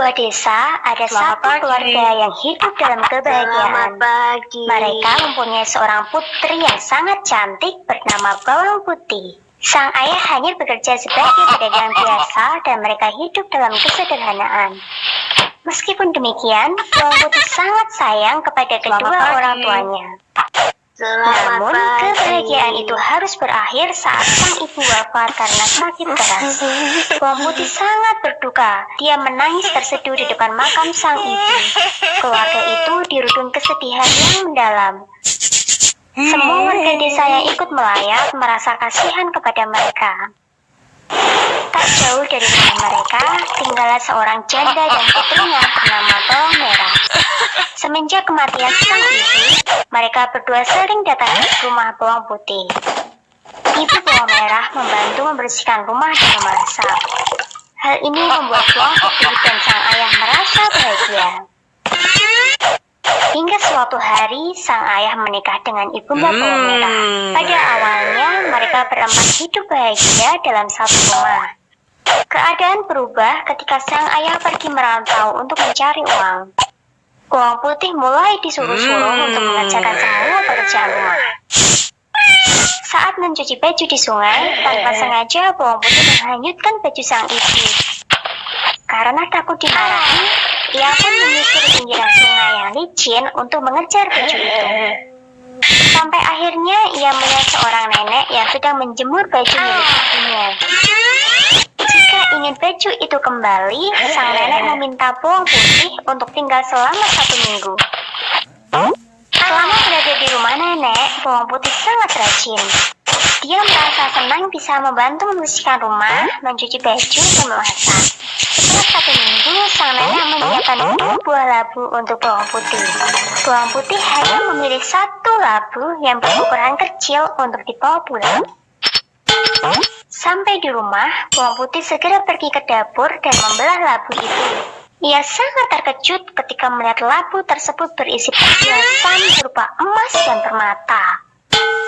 sebuah desa ada Selamat satu pagi. keluarga yang hidup dalam kebahagiaan. pagi. Mereka mempunyai seorang putri yang sangat cantik bernama Bawang Putih. Sang ayah hanya bekerja sebagai pedagang biasa dan mereka hidup dalam kesederhanaan. Meskipun demikian, Bawang Putih sangat sayang kepada kedua orang tuanya. Selamat Namun, pagi. kebahagiaan itu harus berakhir saat sang ibu wafat karena sakit keras. Putih sangat berduka. Dia menangis terseduh di depan makam sang ibu. Keluarga itu dirundung kesedihan yang mendalam. Semua warga desa yang ikut melayat merasa kasihan kepada mereka. Tak jauh dari rumah mereka, tinggallah seorang janda dan putrinya bernama Bawang Merah. Semenjak kematian sang ibu, mereka berdua sering datang ke rumah Bawang Putih. Ibu Bawang Merah membantu membersihkan rumah dan memasak. Hal ini membuat Bawang Putih dan sang ayah merasa bahagia. Hingga suatu hari, sang ayah menikah dengan ibunda Bawang Merah. Pada awalnya, mereka berempat hidup bahagia dalam satu rumah. Keadaan berubah ketika sang ayah pergi merantau untuk mencari uang. Bawang putih mulai disuruh-suruh Hmm. untuk mengerjakan semua pekerjaan rumah. Saat mencuci baju di sungai, tanpa sengaja bawang putih menghanyutkan baju sang ibu. Karena takut dimarahi, ia pun menyusur pinggiran sungai yang licin untuk mengejar baju itu. Sampai akhirnya ia melihat seorang nenek yang sedang menjemur baju milik ibunya. Jika ingin baju itu kembali, sang nenek meminta bawang putih untuk tinggal selama satu minggu. Selama berada di rumah nenek, bawang putih sangat rajin. Dia merasa senang bisa membantu membersihkan rumah, mencuci baju, dan memasak. Setelah satu minggu, sang nenek menyiapkan dua buah labu untuk bawang putih. Bawang putih hanya memilih satu labu yang berukuran kecil untuk dibawa pulang. Sampai di rumah, bawang putih segera pergi ke dapur dan membelah labu itu. Ia sangat terkejut ketika melihat labu tersebut berisi perhiasan berupa emas dan permata.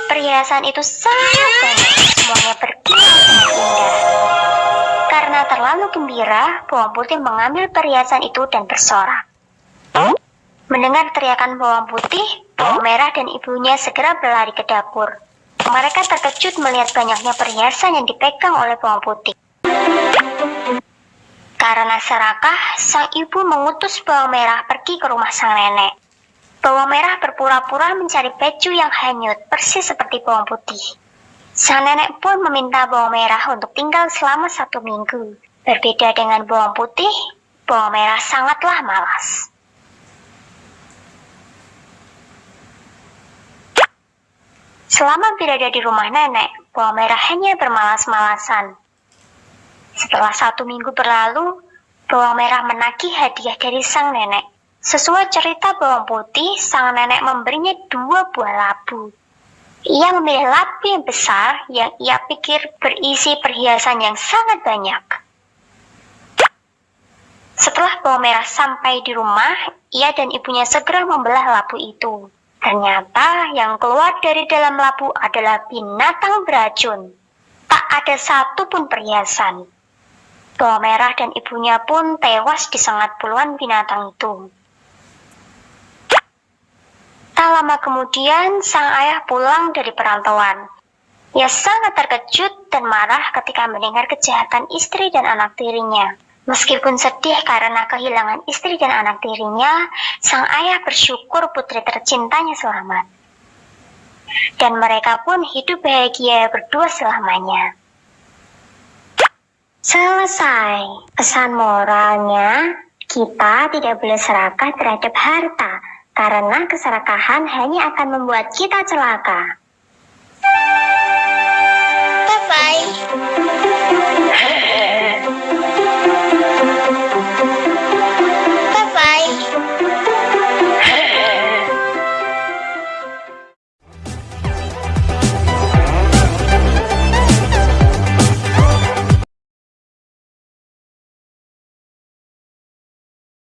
Perhiasan itu sangat banyak, semuanya berkilau indah. Karena terlalu gembira, bawang putih mengambil perhiasan itu dan bersorak. Mendengar teriakan bawang putih, bawang merah dan ibunya segera berlari ke dapur. Mereka terkejut melihat banyaknya perhiasan yang dipegang oleh bawang putih. Karena serakah, sang ibu mengutus bawang merah pergi ke rumah sang nenek. Bawang merah berpura-pura mencari baju yang hanyut, persis seperti bawang putih. Sang nenek pun meminta bawang merah untuk tinggal selama satu minggu. Berbeda dengan bawang putih, bawang merah sangatlah malas. Selama berada di rumah nenek, bawang merah hanya bermalas-malasan. Setelah satu minggu berlalu, bawang merah menagih hadiah dari sang nenek. Sesuai cerita bawang putih, sang nenek memberinya dua buah labu. Ia memilih labu yang besar yang ia pikir berisi perhiasan yang sangat banyak. Setelah bawang merah sampai di rumah, ia dan ibunya segera membelah labu itu. Ternyata yang keluar dari dalam labu adalah binatang beracun. Tak ada satu pun perhiasan. Bawang merah dan ibunya pun tewas disengat puluhan binatang itu. Tak lama kemudian, sang ayah pulang dari perantauan. Ia sangat terkejut dan marah ketika mendengar kejahatan istri dan anak tirinya. Meskipun sedih karena kehilangan istri dan anak tirinya, sang ayah bersyukur putri tercintanya selamat. Dan mereka pun hidup bahagia berdua selamanya. Selesai. Pesan moralnya, kita tidak boleh serakah terhadap harta, karena keserakahan hanya akan membuat kita celaka. Bye-bye.